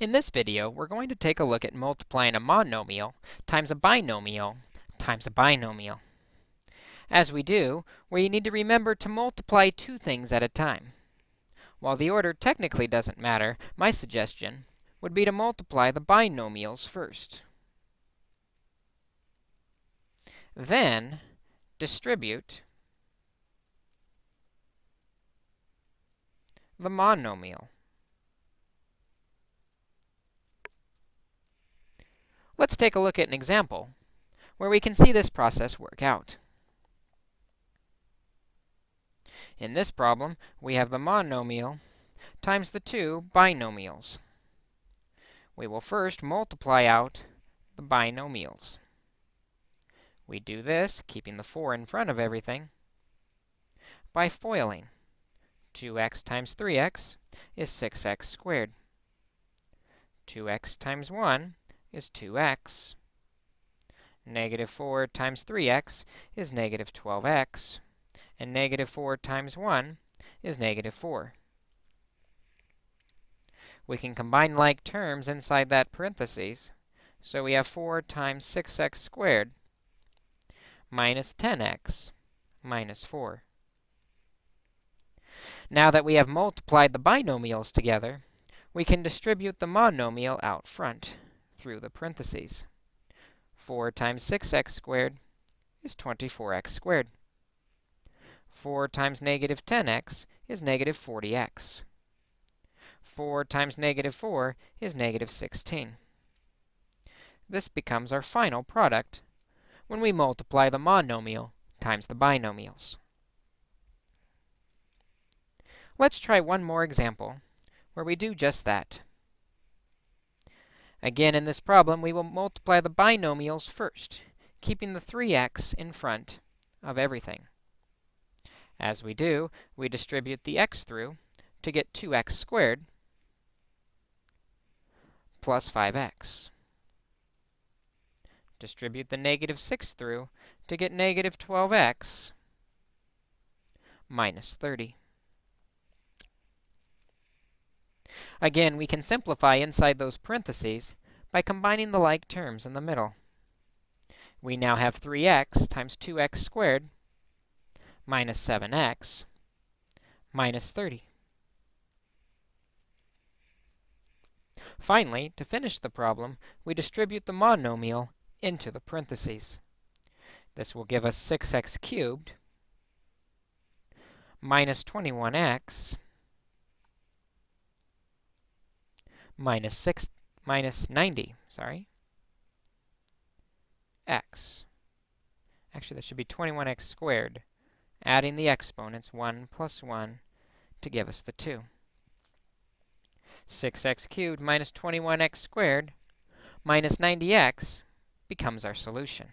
In this video, we're going to take a look at multiplying a monomial times a binomial times a binomial. As we do, we need to remember to multiply two things at a time. While the order technically doesn't matter, my suggestion would be to multiply the binomials first. Then, distribute the monomial. Let's take a look at an example where we can see this process work out. In this problem, we have the monomial times the two binomials. We will first multiply out the binomials. We do this, keeping the 4 in front of everything, by FOILing. 2x times 3x is 6x squared. 2x times 1 is 2x. Negative 4 times 3x is negative 12x. And negative 4 times 1 is negative 4. We can combine like terms inside that parentheses. So we have 4 times 6x squared minus 10x minus 4. Now that we have multiplied the binomials together, we can distribute the monomial out front through the parentheses. 4 times 6x squared is 24x squared. 4 times negative 10x is negative 40x. 4 times negative 4 is negative 16. This becomes our final product when we multiply the monomial times the binomials. Let's try one more example where we do just that. Again, in this problem, we will multiply the binomials first, keeping the 3x in front of everything. As we do, we distribute the x through to get 2x squared plus 5x. Distribute the negative 6 through to get negative 12x minus 30. Again, we can simplify inside those parentheses by combining the like terms in the middle. We now have 3x times 2x squared minus 7x minus 30. Finally, to finish the problem, we distribute the monomial into the parentheses. This will give us 6x cubed minus 21x minus 6 minus 90, sorry, x. Actually, that should be 21x squared, adding the exponents 1 plus 1 to give us the 2. 6x cubed minus 21x squared minus 90x becomes our solution.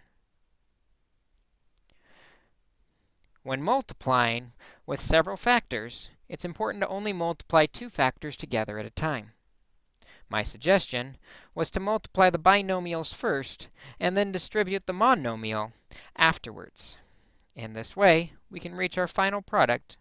When multiplying with several factors, it's important to only multiply two factors together at a time. My suggestion was to multiply the binomials first and then distribute the monomial afterwards. In this way, we can reach our final product